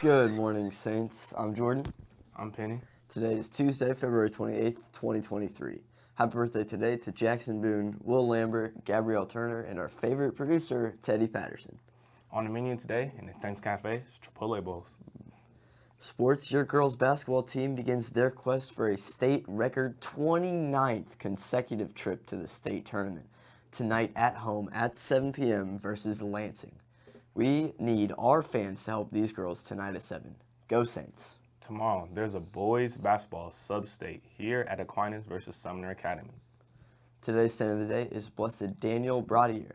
Good morning, Saints. I'm Jordan. I'm Penny. Today is Tuesday, February 28th, 2023. Happy birthday today to Jackson Boone, Will Lambert, Gabrielle Turner, and our favorite producer, Teddy Patterson. On the menu today in the Thanks Cafe, it's Chipotle Bowls. Sports, your girls basketball team begins their quest for a state record 29th consecutive trip to the state tournament. Tonight at home at 7 p.m. versus Lansing. We need our fans to help these girls tonight at 7. Go Saints. Tomorrow, there's a boys basketball sub-state here at Aquinas versus Sumner Academy. Today's saint of the day is Blessed Daniel Brottier.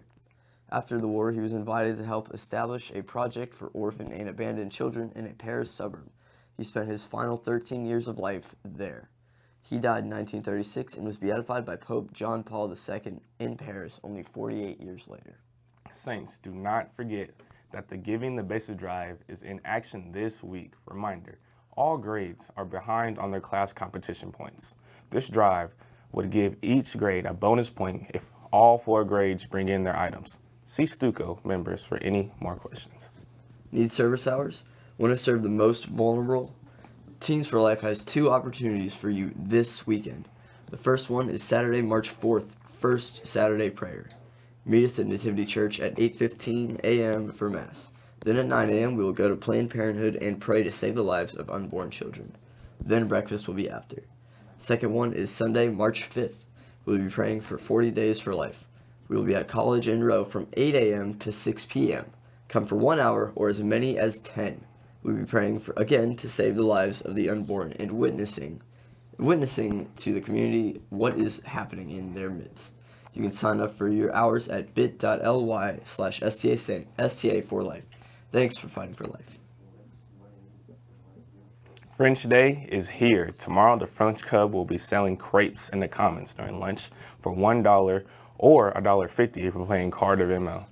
After the war, he was invited to help establish a project for orphan and abandoned children in a Paris suburb. He spent his final 13 years of life there. He died in 1936 and was beatified by Pope John Paul II in Paris only 48 years later. Saints, do not forget that the Giving the Basic Drive is in action this week. Reminder, all grades are behind on their class competition points. This drive would give each grade a bonus point if all four grades bring in their items. See Stuco members for any more questions. Need service hours? Want to serve the most vulnerable? Teens for Life has two opportunities for you this weekend. The first one is Saturday, March 4th, First Saturday Prayer. Meet us at Nativity Church at 8.15 a.m. for Mass. Then at 9 a.m. we will go to Planned Parenthood and pray to save the lives of unborn children. Then breakfast will be after. Second one is Sunday, March 5th. We will be praying for 40 Days for Life. We will be at College in Roe from 8 a.m. to 6 p.m. Come for one hour or as many as 10. We will be praying for, again to save the lives of the unborn and witnessing witnessing to the community what is happening in their midst. You can sign up for your hours at bit.ly slash STA for life. Thanks for fighting for life. French Day is here. Tomorrow, the French Club will be selling crepes in the Commons during lunch for $1 or $1.50 if you're playing card or Venmo.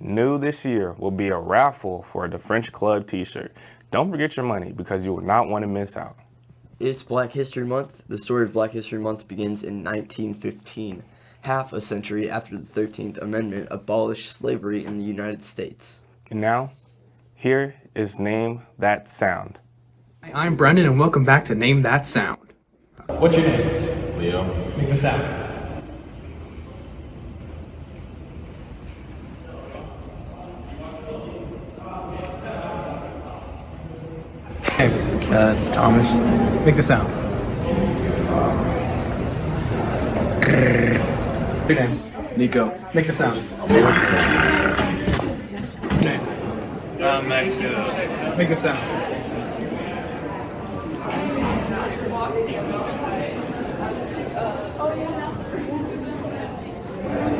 New this year will be a raffle for the French Club t-shirt. Don't forget your money because you will not want to miss out. It's Black History Month. The story of Black History Month begins in 1915, half a century after the 13th Amendment abolished slavery in the United States. And now, here is Name That Sound. Hi, I'm Brendan and welcome back to Name That Sound. What's your name? Leo. Make the sound. Okay, Uh, Thomas. make the sound. Your name. Nico. Make the sound. Your name. Uh, Max, uh, Make the sound.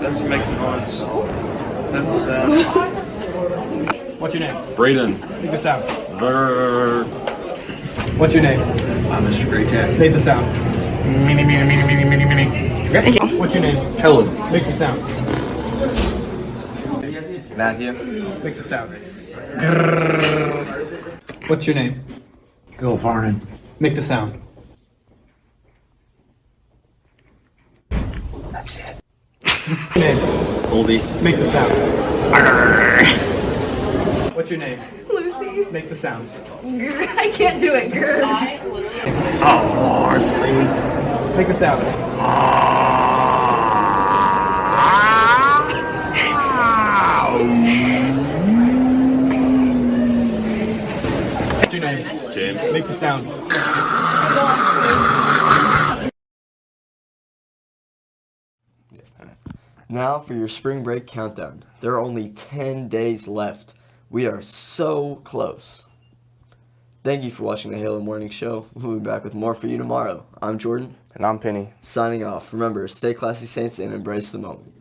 doesn't make noise. That's the sound. What's your name? Braden. Make the sound. Brr. What's your name? I'm Mr. Great Tech. Make the sound. Mini, mini, mini, mini, mini, mini. What's your name? Helen. Make the sound. Matthew. Make the sound. What's your name? Bill Farnan. Make the sound. That's it. Name. Colby. Make the sound. What's your name? Lucy. Make the sound. I can't do it. Grr. Oh, Parsley. Make the sound. What's your name? James. Make the sound. Now for your spring break countdown. There are only 10 days left. We are so close. Thank you for watching the Halo Morning Show. We'll be back with more for you tomorrow. I'm Jordan, And I'm Penny. signing off. Remember, stay classy, Saints, and embrace the moment.